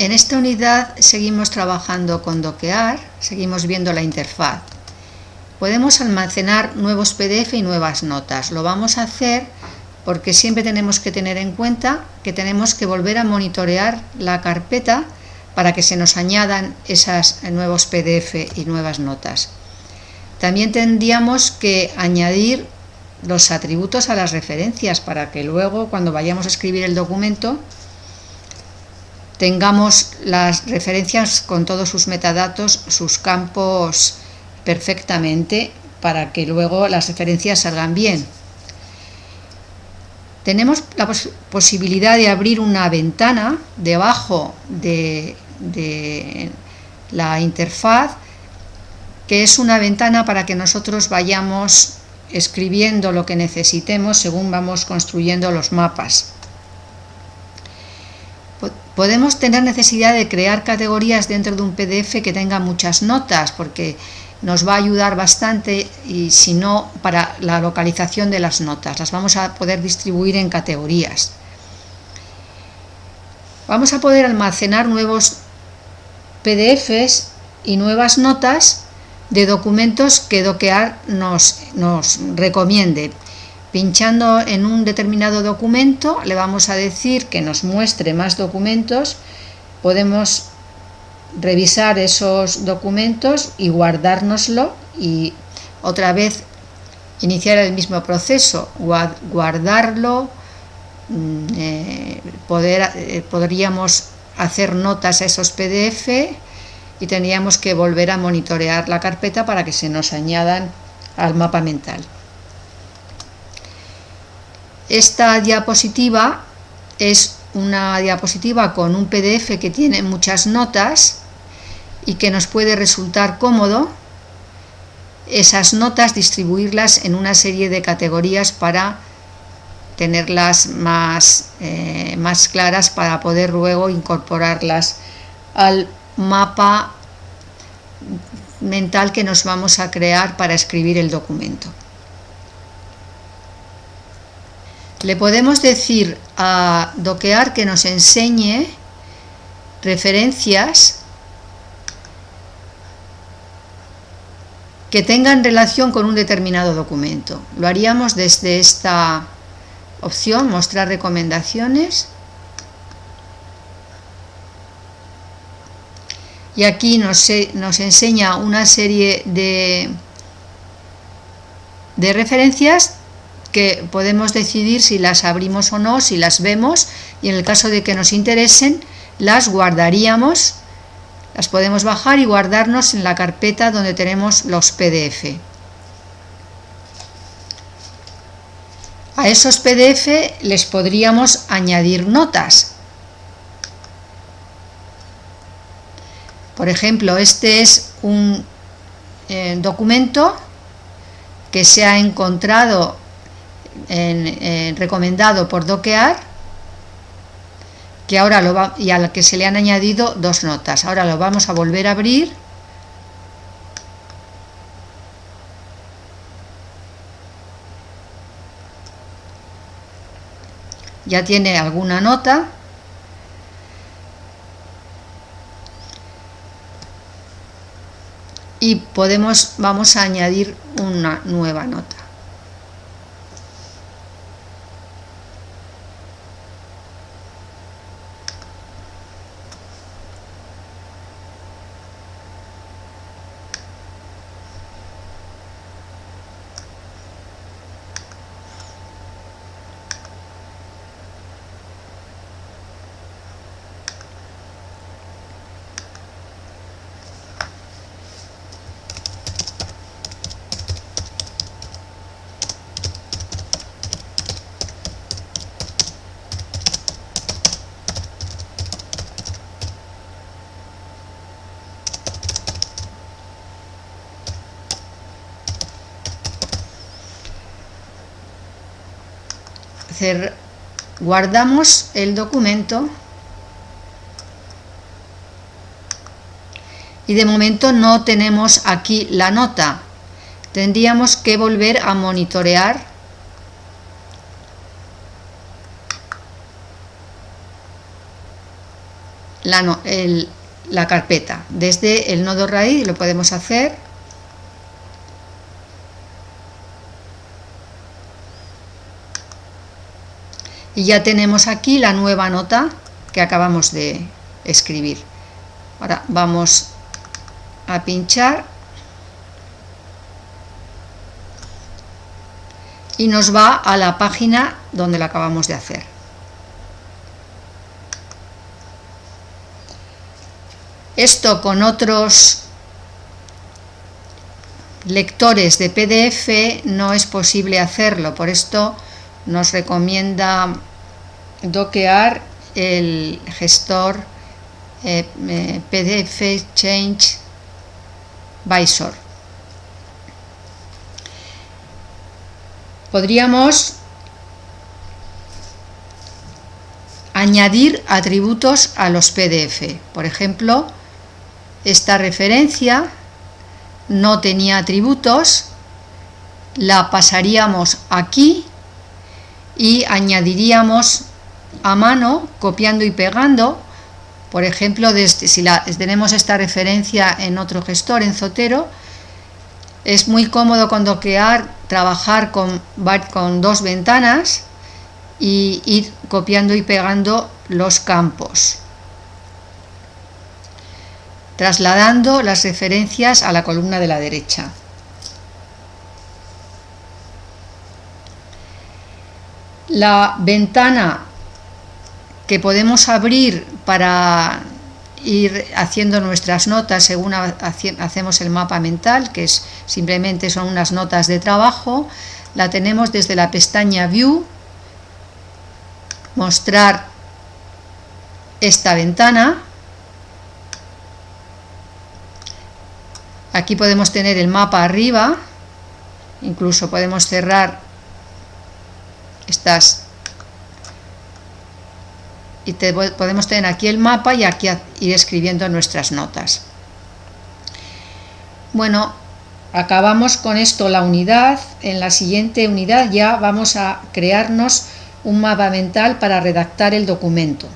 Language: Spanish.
En esta unidad seguimos trabajando con Doquear, seguimos viendo la interfaz. Podemos almacenar nuevos PDF y nuevas notas. Lo vamos a hacer porque siempre tenemos que tener en cuenta que tenemos que volver a monitorear la carpeta para que se nos añadan esos nuevos PDF y nuevas notas. También tendríamos que añadir los atributos a las referencias para que luego cuando vayamos a escribir el documento tengamos las referencias con todos sus metadatos, sus campos perfectamente para que luego las referencias salgan bien. Tenemos la posibilidad de abrir una ventana debajo de, la interfaz que es una ventana para que nosotros vayamos escribiendo lo que necesitemos según vamos construyendo los mapas. Podemos tener necesidad de crear categorías dentro de un PDF que tenga muchas notas, porque nos va a ayudar bastante y si no para la localización de las notas. Las vamos a poder distribuir en categorías. Vamos a poder almacenar nuevos PDFs y nuevas notas de documentos que Doquear nos, nos recomiende. Pinchando en un determinado documento le vamos a decir que nos muestre más documentos. Podemos revisar esos documentos y guardárnoslo y otra vez iniciar el mismo proceso, guardarlo, mm, eh, eh, podríamos hacer notas a esos PDF y tendríamos que volver a monitorear la carpeta para que se nos añadan al mapa mental. Esta diapositiva es una diapositiva con un PDF que tiene muchas notas y que nos puede resultar cómodo esas notas distribuirlas en una serie de categorías para tenerlas más, eh, más claras para poder luego incorporarlas al mapa mental que nos vamos a crear para escribir el documento. Le podemos decir a Doquear que nos enseñe referencias que tengan relación con un determinado documento. Lo haríamos desde esta opción, mostrar recomendaciones. Y aquí nos, nos enseña una serie de, de referencias que podemos decidir si las abrimos o no, si las vemos y en el caso de que nos interesen las guardaríamos, las podemos bajar y guardarnos en la carpeta donde tenemos los PDF. A esos PDF les podríamos añadir notas. Por ejemplo, este es un eh, documento que se ha encontrado recomendado por Doquear que ahora lo va, y al que se le han añadido dos notas. Ahora lo vamos a volver a abrir. Ya tiene alguna nota. Y podemos, vamos a añadir una nueva nota. Guardamos el documento y de momento no tenemos aquí la nota. Tendríamos que volver a monitorear la, la carpeta. Desde el nodo raíz lo podemos hacer. Y ya tenemos aquí la nueva nota que acabamos de escribir. Ahora vamos a pinchar y nos va a la página donde la acabamos de hacer. Esto con otros lectores de PDF no es posible hacerlo, por esto nos recomienda doquear el gestor eh, eh, PDF Change Visor. Podríamos añadir atributos a los PDF. Por ejemplo, esta referencia no tenía atributos, la pasaríamos aquí y añadiríamos a mano, copiando y pegando, por ejemplo, si tenemos esta referencia en otro gestor, en Zotero, es muy cómodo con doquear, trabajar con, con dos ventanas y ir copiando y pegando los campos, trasladando las referencias a la columna de la derecha. La ventana que podemos abrir para ir haciendo nuestras notas según hacemos el mapa mental, que es simplemente son unas notas de trabajo, la tenemos desde la pestaña View, mostrar esta ventana, aquí podemos tener el mapa arriba, incluso podemos cerrar estas y podemos tener aquí el mapa y aquí ir escribiendo nuestras notas. Bueno, acabamos con esto la unidad. En la siguiente unidad ya vamos a crearnos un mapa mental para redactar el documento.